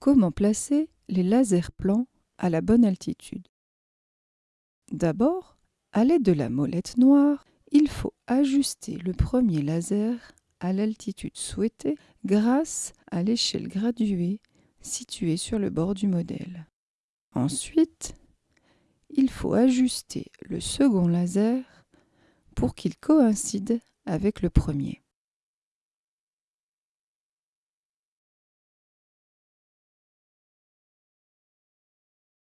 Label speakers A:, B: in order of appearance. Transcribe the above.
A: Comment placer les lasers plans à la bonne altitude D'abord, à l'aide de la molette noire, il faut ajuster le premier laser à l'altitude souhaitée grâce à l'échelle graduée située sur le bord du modèle. Ensuite, il faut ajuster le second laser pour qu'il coïncide avec le premier.